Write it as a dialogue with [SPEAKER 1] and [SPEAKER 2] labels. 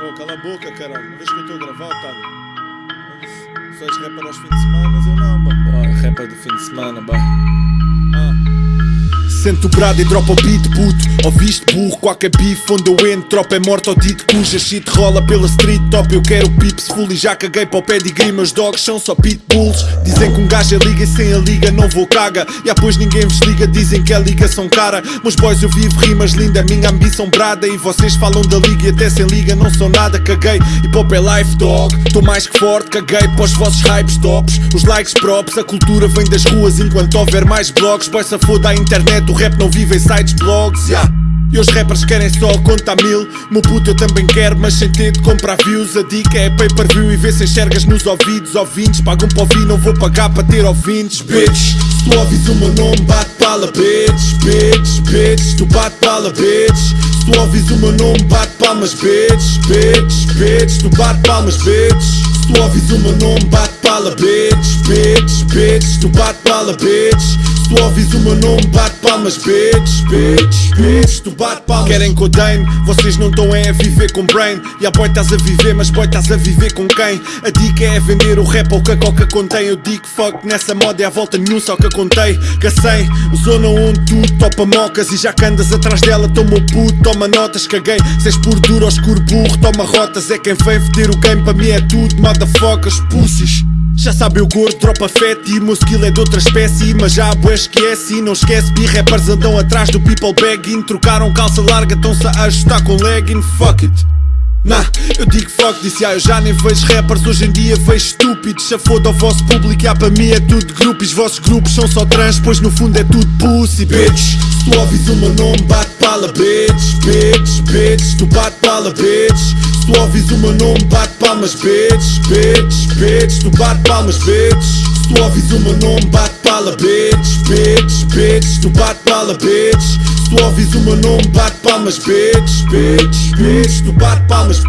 [SPEAKER 1] Oh, cala a boca, caralho. Não vês que eu estou a gravar, otário? Tu és rapper aos fins de semana, eu não, bah. Oh, rapper do fim de semana, bah.
[SPEAKER 2] Sento o brado e dropa o beat, puto. Ouviste burro, qualquer bife Onde eu entro, tropa é morto ou dito Cuja shit rola pela street top. Eu quero pips full e já caguei para o pedigree. Meus dogs são só pitbulls. Dizem que um gajo é liga e sem a liga não vou caga. E depois ninguém vos liga, dizem que é ligação cara. Meus boys eu vivo rimas linda, minha ambição brada. E vocês falam da liga e até sem liga não são nada. Caguei, e pop é life dog. Tô mais que forte, caguei para os vossos hypes tops. Os likes props, a cultura vem das ruas. Enquanto houver mais blogs, boy se foda a internet o rap não vive em sites, blogs, yeah. E os rappers querem só conta mil. Meu puto eu também quero, mas sem ter de comprar views. A dica é pay per view e vê se enxergas nos ouvidos. Ouvintes pagam para ouvir, não vou pagar para ter ouvintes. Bitch, se tu ouvis o meu nome bate pala Bitch, bitch, bitch, tu bate pala Bitch, se tu ouvis o meu nome bate palmas Bitch, bitch, bitch, tu bate palmas Bitch, se tu ouvis o meu nome bate pala Bitch, bitch, bitch, tu bate pala Bitch tu ouvis o meu nome, bate palmas, bitch, bitch, bitch, tu bate palmas. Querem que eu vocês não estão a viver com brain. E a boy estás a viver, mas boy estás a viver com quem? A dica é vender o rap ao que a coca contém. Eu digo fuck nessa moda é a volta nenhum, só que eu contei. Gacei, zona onde tu topa mocas e já que andas atrás dela, toma o puto, toma notas, caguei. Se és por duro escuro burro, toma rotas. É quem vem foder o game, para mim é tudo, motherfuckers, pussies. Já sabe o gordo, dropa fete e o meu skill é de outra espécie Mas já a boa esquece. E não esquece B-rappers andam atrás do people bagging Trocaram calça larga, estão-se a ajustar com legging. Fuck it. Nah, eu digo fuck disse ah, eu já nem vejo rappers Hoje em dia vejo estúpidos. Se foda o vosso público, ah, para mim é tudo grupos Vossos grupos são só trans, pois no fundo é tudo pussy, bitch. Se tu ouvis o meu nome, bate pala, bitch Bitch, bitch, tu bate pala, bitch tu ouvis o meu nome, bate palmas, bitch, bitch, bitch, tu bate palmas, bitch. Se tu ouvis o meu nome, bate pala, bitch, bitch, bitch, tu bate pala, bitch. Se tu ouvis o meu nome, bate palmas, bitch, bitch, bitch, tu bate palmas.